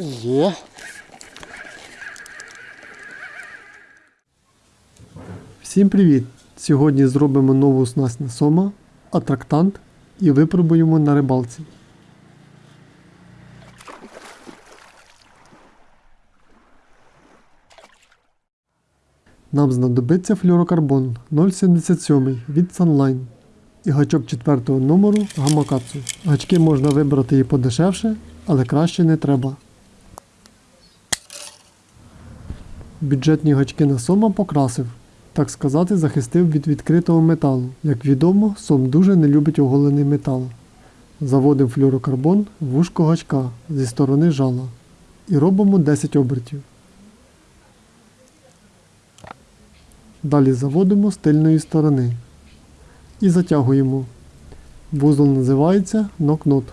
Є. Всім привіт! Сьогодні зробимо нову снасть на сома, атрактант і випробуємо на рибалці. Нам знадобиться флюрокарбон 0,77 від Sunline і гачок 4 номеру Гамакацу. Гачки можна вибрати і подешевше, але краще не треба. Бюджетні гачки на сома покрасив, так сказати, захистив від відкритого металу. Як відомо, сом дуже не любить оголений метал. Заводимо флюрокарбон в вушко гачка зі сторони жала і робимо 10 обертів. Далі заводимо з тильної сторони і затягуємо. Вузол називається нокнот.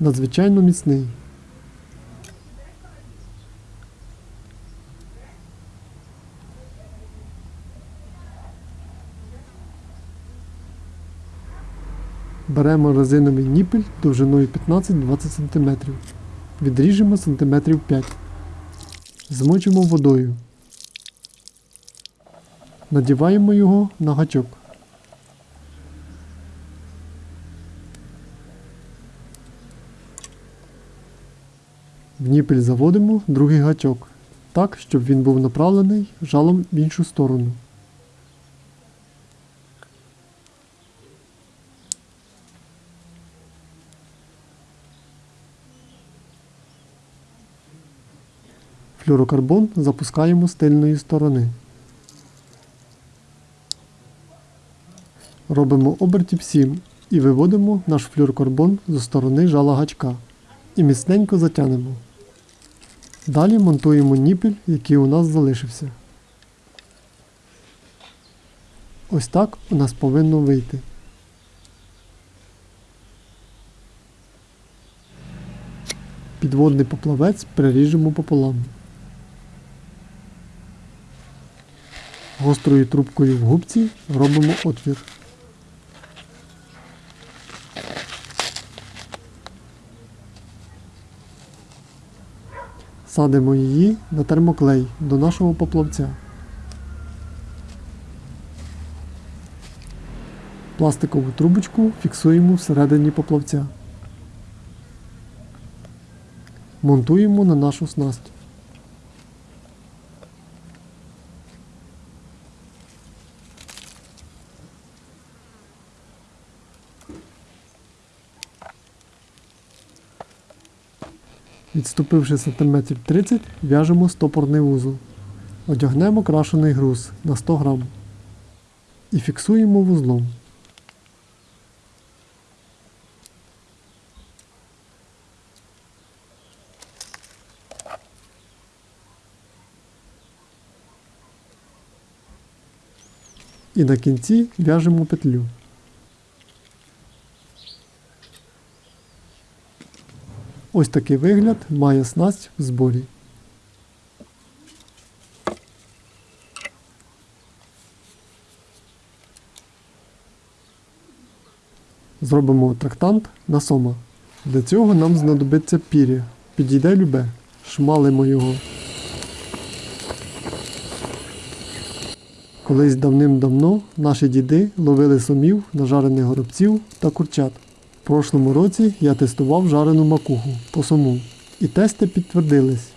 Надзвичайно міцний. Беремо резиновий ніпель довжиною 15-20 см. Відріжемо см 5 Змочимо водою. Надіваємо його на гачок. В ніпель заводимо другий гачок, так, щоб він був направлений жалом в іншу сторону. Флюрокарбон запускаємо з тильної сторони. Робимо обертів 7 і виводимо наш флюрокарбон зі сторони жала гачка і міцненько затянемо. Далі монтуємо ніпель, який у нас залишився. Ось так у нас повинно вийти. Підводний поплавець приріжемо пополам. Гострою трубкою в губці робимо отвір. Садимо її на термоклей до нашого поплавця. Пластикову трубочку фіксуємо всередині поплавця. Монтуємо на нашу снасть. Відступивши сантиметрів 30, в'яжемо стопорний вузол. Одягнемо крашений груз на 100 грам і фіксуємо вузлом. І на кінці в'яжемо петлю. Ось такий вигляд має снасть в зборі. Зробимо трактант на сома. Для цього нам знадобиться пір'я. Підійде любе. Шмалимо його. Колись давним-давно наші діди ловили сомів, нажарених горобців та курчат. В прошлому році я тестував жарену макуху по сому. І тести підтвердились.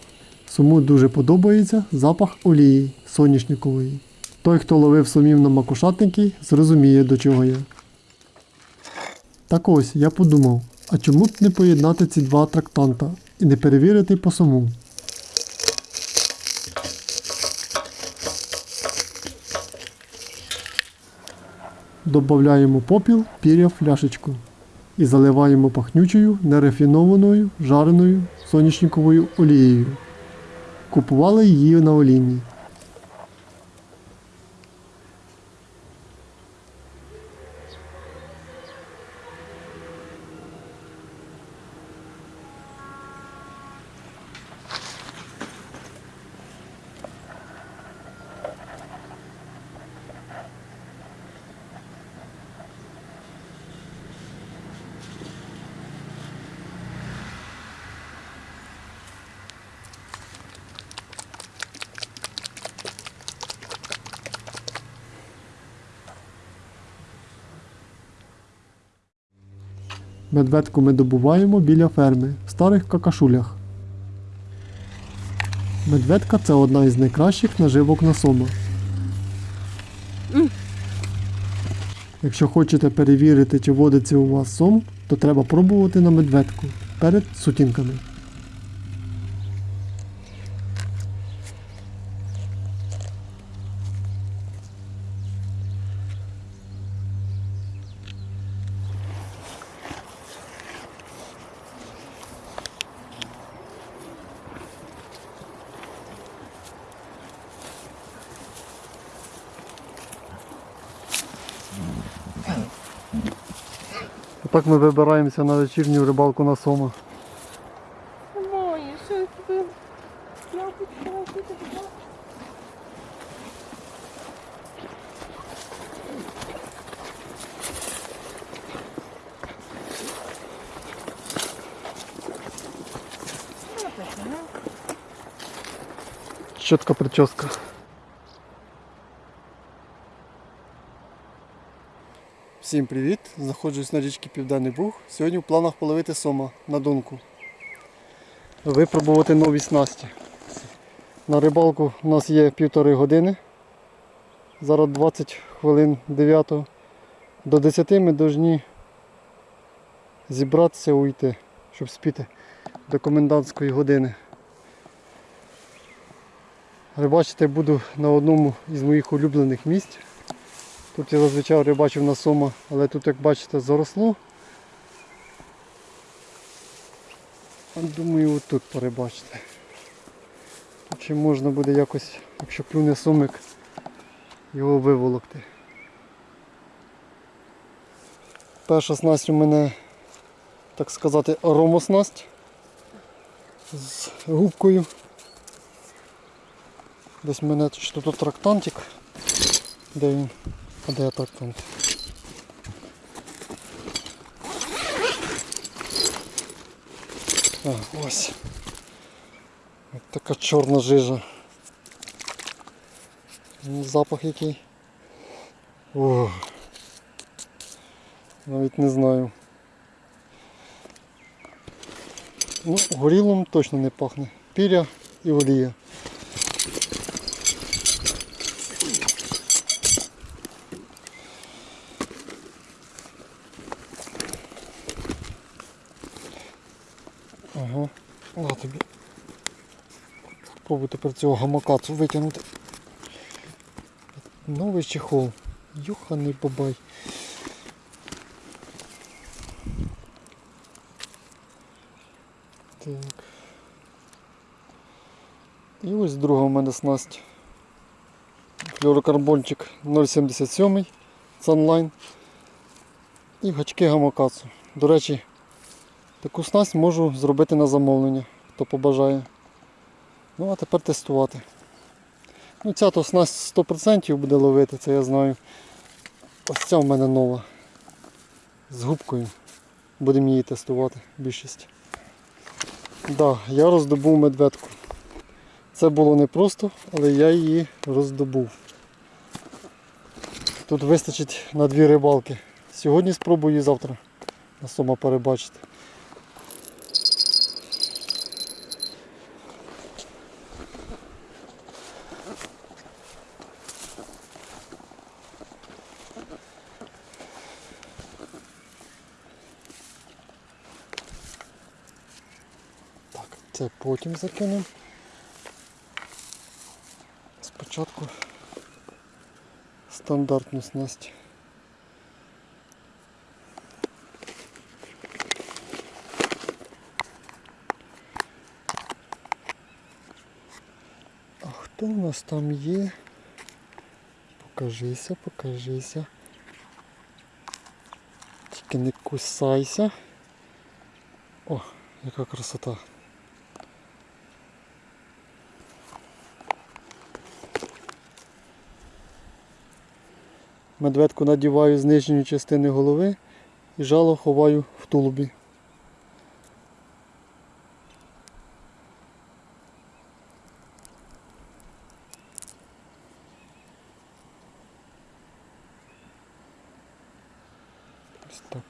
Сому дуже подобається запах олії соняшникової. Той, хто ловив сомів на макушатники, зрозуміє до чого я. Так ось я подумав, а чому б не поєднати ці два трактанта і не перевірити по сому. Добавляємо попіл, піря в фляшечку і заливаємо пахнючою нерафінованою жареною соняшниковою олією. Купували її на олійні. Медведку ми добуваємо біля ферми в старих какашулях. Медведка це одна із найкращих наживок на сома. Якщо хочете перевірити, чи водиться у вас сом, то треба пробувати на медведку перед сутінками. Отак ми вибираємося на вечірню рибалку на сома. Немає, що Всім привіт! Знаходжусь на річці Південний Буг. Сьогодні в планах половити сома на донку. Випробувати нові снасті. На рибалку у нас є півтори години. Зараз 20 хвилин 9. До 10 ми повинні зібратися уйти, щоб спіти до комендантської години. Рибачити буду на одному із моїх улюблених місць. Тут я зазвичай рибачив на сома, але тут, як бачите, заросло. Думаю, отут порибачити. Тут ще можна буде якось, якщо клюне сомик, його виволокти. Перша снасть у мене, так сказати, аромоснасть з губкою. Десь мене тут трактантик. Де він? А де трактант? А, ось. Ось така чорна жижа. Ну, Запах який. О. Навіть не знаю. Ну, горілом точно не пахне. Піря і олія. Ага. На тобі. Спробуй тепер цього гамакацу витягнути. Новий чехол. Юханий бабай. Так. І ось друга у мене снасть. Флюорокарбончик 0,77 Sunline. І гачки гамакацу. До речі, Таку снасть можу зробити на замовлення, хто побажає. Ну а тепер тестувати. Ну Ця то снасть 100% буде ловити, це я знаю. Ось ця в мене нова. З губкою. Будемо її тестувати більшість. Да, я роздобув медведку. Це було непросто, але я її роздобув. Тут вистачить на дві рибалки. Сьогодні спробую і завтра на сома перебачити. Так, це потім закинемо. Спочатку стандартну снасть. А хто у нас там є? Покажися, покажися. Тільки не кусайся. О, яка красота. Медведку надіваю з нижньої частини голови і жало ховаю в тулубі. Ось так.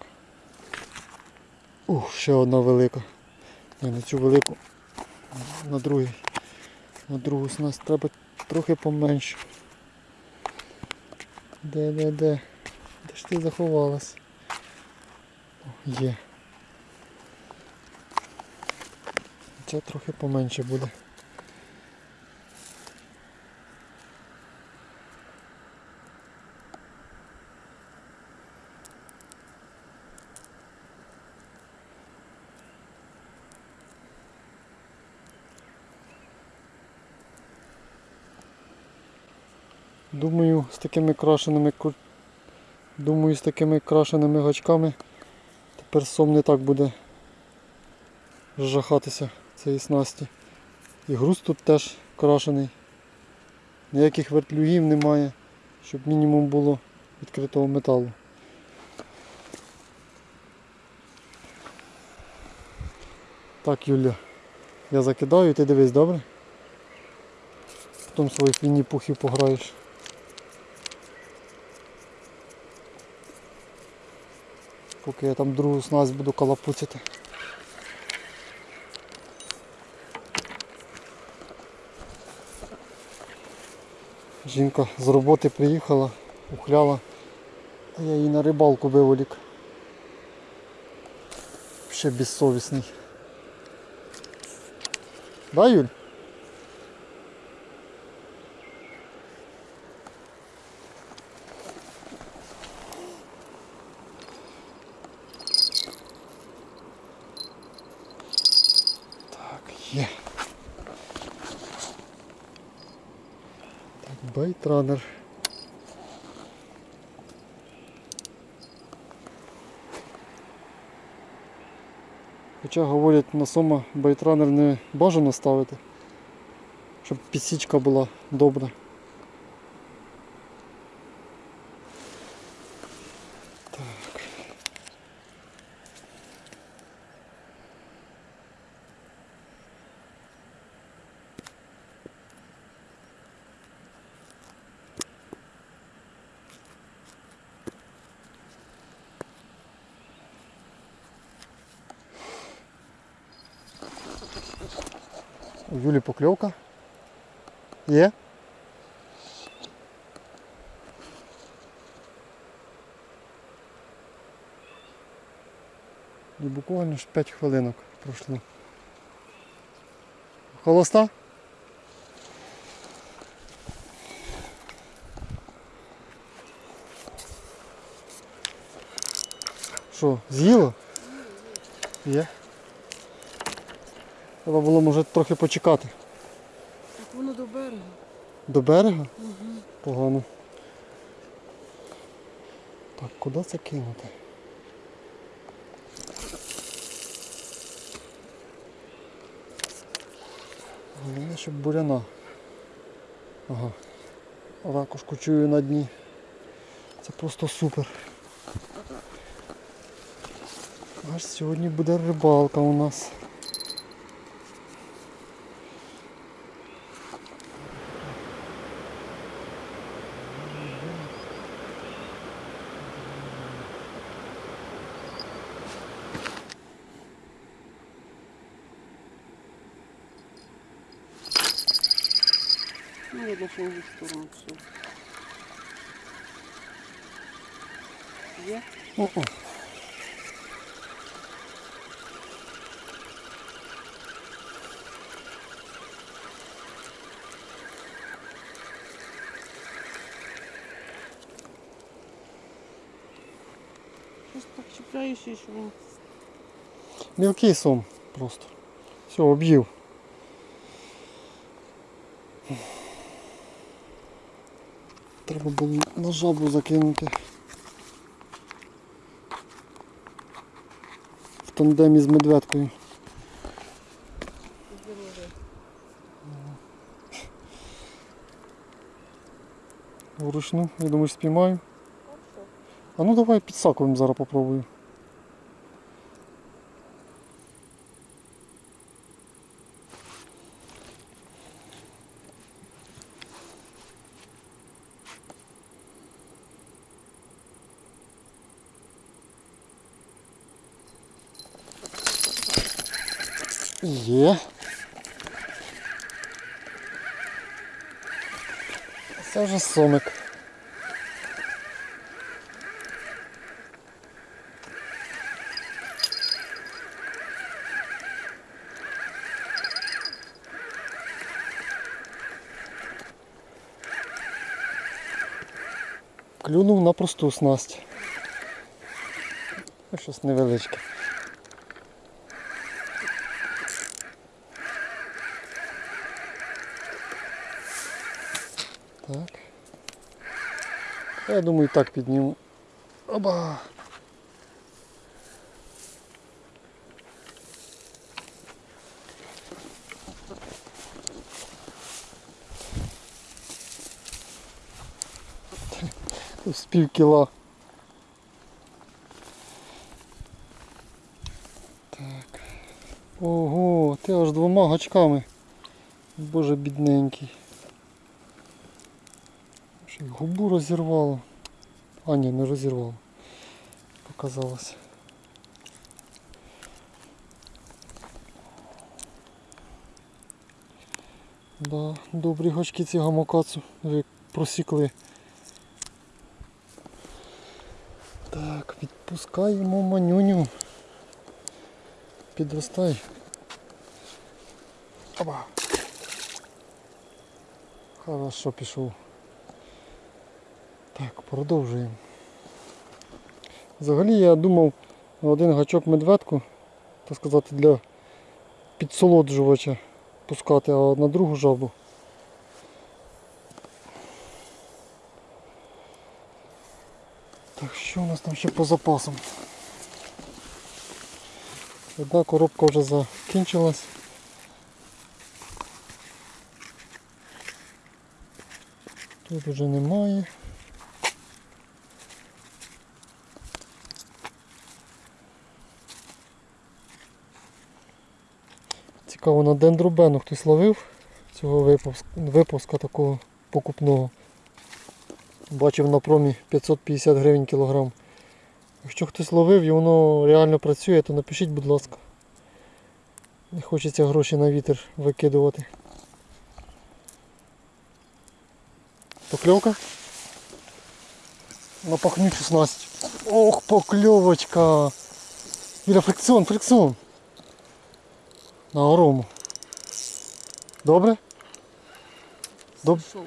Ух, ще одна велика. Ні, на цю велику. На другий. На другу снасть треба трохи поменше. Де, де, де? Де ж ти заховалась? О, є. Це трохи поменше буде. Думаю, з такими крашеними Думаю, з такими крашеними гачками тепер сом не так буде жахатися цієї снасті. І груз тут теж крашений. Ніяких вертлюгів немає, щоб мінімум було відкритого металу. Так, Юля, я закидаю, ти дивись, добре? Потім своїх вінні-пухів пограєш. Поки я там другу снасть буду калапуцяти. Жінка з роботи приїхала, ухляла, а я її на рибалку виволік. Ще безсовісний. Да, Юль? Так, байтранер. Хоча говорять, на сома baitrunner не бажано ставити, щоб підсічка була добра. У Юлі покльовка. Є? І буквально ж 5 хвилинок пройшло. Холоста? Що, з'їло? Є. Треба було може трохи почекати. Так воно до берега. До берега? Погано. Так, куди це кинути? Головне, щоб буряна. Ага. Ракушку чую на дні. Це просто супер. Аж сьогодні буде рибалка у нас. Ну, видно, що він в сторону все. Є? О-о. Щось так чіпляєш і що він. Мілкий сом просто. Все, об'їв. Треба було на жабу закинути. В тандемі з медведкою. Вручну, я думаю, спіймаю. А ну давай під саковим зараз попробую. Це вже сомик. Клюнув на просту снасть. Щось невеличке. Я думаю, так підніму. Оба. З пів кіла. Так. Ого, ти аж двома гачками. Боже бідненький. Губу розірвало. А ні, не розірвало. Показалось. Да, добрі гачки ці гамакацу просікли. Так, відпускаємо манюню. Підростай. Оба. Хорошо пішов. Так, продовжуємо. Взагалі я думав один гачок медведку, так сказати, для підсолоджувача пускати, а на другу жабу. Так, що у нас там ще по запасам? Одна коробка вже закінчилась. Тут вже немає. Цікаво, на дендробену хтось ловив цього випуска, випуска такого покупного. Бачив на промі 550 гривень кілограм. Якщо хтось ловив і воно реально працює, то напишіть, будь ласка. Не хочеться гроші на вітер викидувати. Покльовка? На пахнючу снасть. Ох, покльовочка! Біля фрикціон, фрикціон. На орому. Добре? Доб... Шов.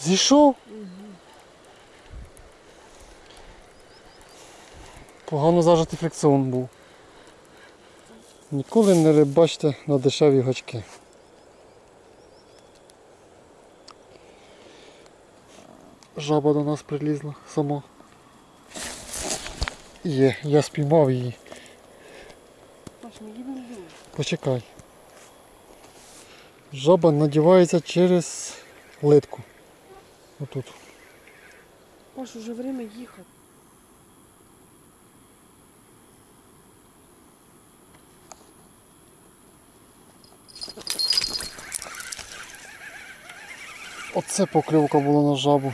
Зійшов? Погано зажитий фрикціон був. Ніколи не рибачте на дешеві гачки. Жаба до нас прилізла сама. Є, я спіймав її. Паш, не їм не їм. Почекай. Жаба надівається через литку. Отут. Паш, уже время їхати. Оце покльовка була на жабу.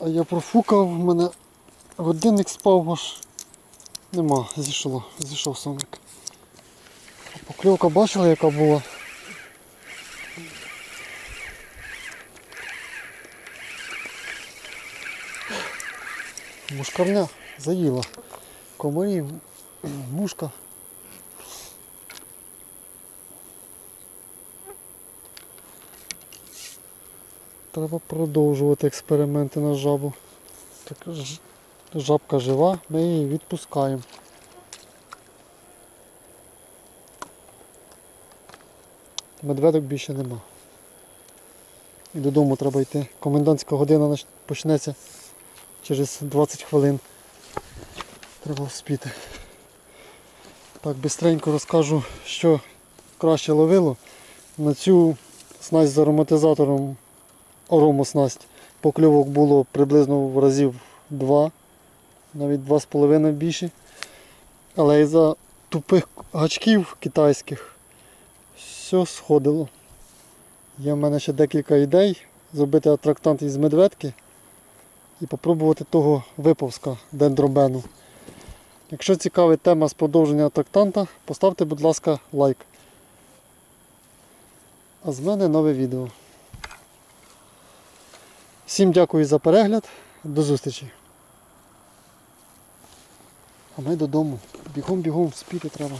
А я профукав, в мене годинник спав аж. Нема, зійшло, зійшов соник. Покльовка бачила яка була? Мушкарня заїла. Комарів, мушка. Треба продовжувати експерименти на жабу. Так, жабка жива, ми її відпускаємо. Медведок більше нема. І додому треба йти. Комендантська година почнеться через 20 хвилин. Треба вспіти. Так, бистренько розкажу, що краще ловило. На цю снасть з ароматизатором оромоснасть покльовок було приблизно в разів 2, навіть 2,5 більше. Але із-за тупих гачків китайських все сходило. Є в мене ще декілька ідей зробити атрактант із медведки і попробувати того виповзка дендробену. Якщо цікавить тема з продовження тактанта, поставте, будь ласка, лайк. А з мене нове відео. Всім дякую за перегляд. До зустрічі. А ми додому. Бігом-бігом, спіти треба.